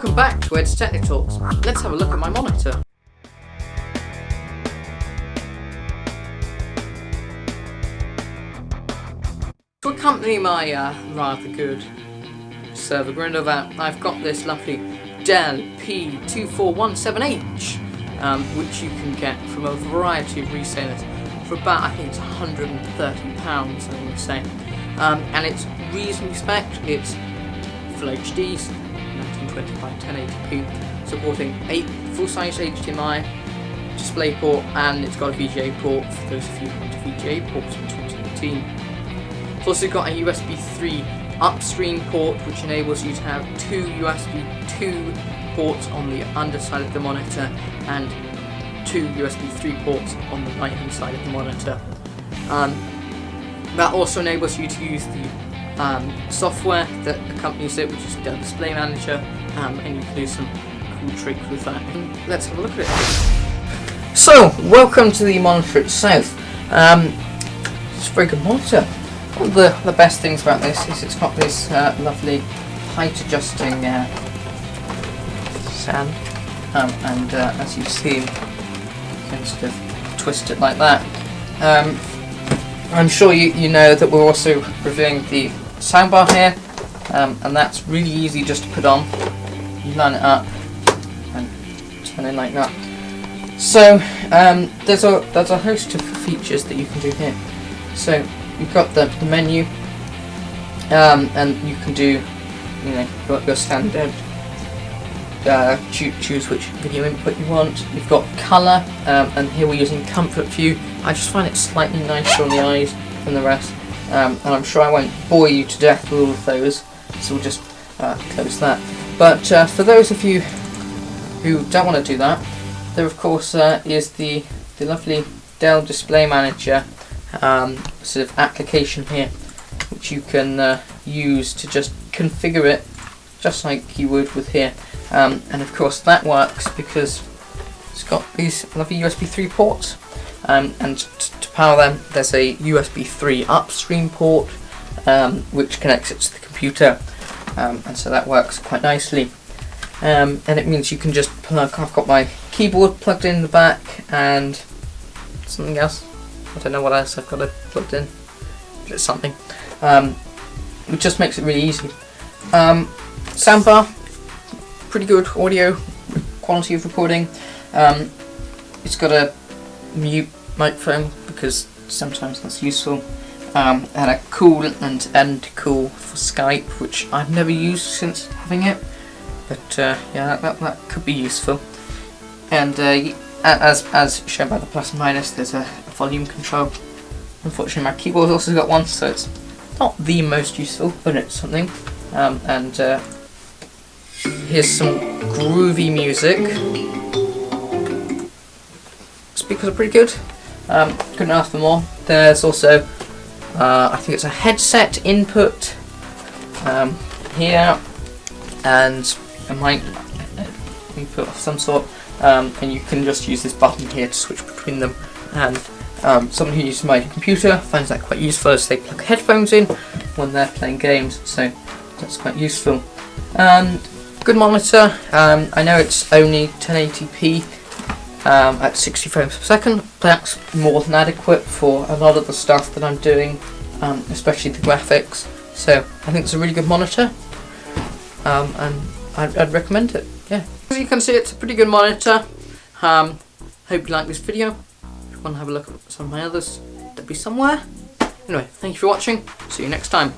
Welcome back to Ed's Technic Talks. Let's have a look at my monitor. To accompany my uh, rather good server Grindovat, I've got this lovely Dell P2417H, um, which you can get from a variety of resellers for about, I think it's £130, I to say. Um, and it's reasonably spec it's Full HD, 1920 by 1080p, supporting 8 full-size HDMI, DisplayPort, and it's got a VGA port for those of you who want a VGA port in 2018. It's also got a USB 3 upstream port which enables you to have two USB 2 ports on the underside of the monitor and two USB 3 ports on the right hand side of the monitor. Um, that also enables you to use the um, software that accompanies it, which is Dell Display Manager, um, and you can do some cool tricks with that. Let's have a look at it. So, welcome to the monitor itself. Um, it's a very good monitor. One of the, the best things about this is it's got this uh, lovely height adjusting uh, sound, um, and uh, as you see, you can sort of twist it like that. Um, I'm sure you, you know that we're also reviewing the soundbar here um, and that's really easy just to put on you line it up and turn it like that so um, there's a there's a host of features that you can do here so you've got the, the menu um, and you can do you know your, your standard uh, choose, which video input you want. You've got colour, um, and here we're using comfort view. I just find it slightly nicer on the eyes than the rest, um, and I'm sure I won't bore you to death with all of those, so we'll just uh, close that. But uh, for those of you who don't want to do that, there of course uh, is the, the lovely Dell Display Manager um, sort of application here, which you can uh, use to just configure it just like you would with here. Um, and of course that works because it's got these lovely USB 3 ports um, and to power them there's a USB 3 upstream port um, which connects it to the computer. Um, and so that works quite nicely. Um, and it means you can just plug, I've got my keyboard plugged in the back and something else. I don't know what else I've got it plugged in. It's something? Um, it just makes it really easy. Soundbar pretty good audio quality of recording. Um, it's got a mute microphone because sometimes that's useful. Um, and a cool and end cool for Skype, which I've never used since having it. But uh, yeah, that, that, could be useful. And uh, as, as shown by the plus and minus, there's a, volume control. Unfortunately, my keyboard's also got one, so it's not the most useful, but it's something. Um, and uh, Here's some groovy music. Speakers are pretty good. Um, couldn't ask for more. There's also, uh, I think it's a headset input um, here, and a mic input of some sort. Um, and you can just use this button here to switch between them. And um, someone who uses my computer finds that quite useful as they plug headphones in when they're playing games. So that's quite useful. And Good monitor. Um, I know it's only 1080p um, at 60 frames per second. That's more than adequate for a lot of the stuff that I'm doing, um, especially the graphics. So I think it's a really good monitor, um, and I'd, I'd, recommend it. Yeah. As you can see, it's a pretty good monitor. Um, hope you like this video. If you want to have a look at some of my others, they'll be somewhere. Anyway, thank you for watching. See you next time.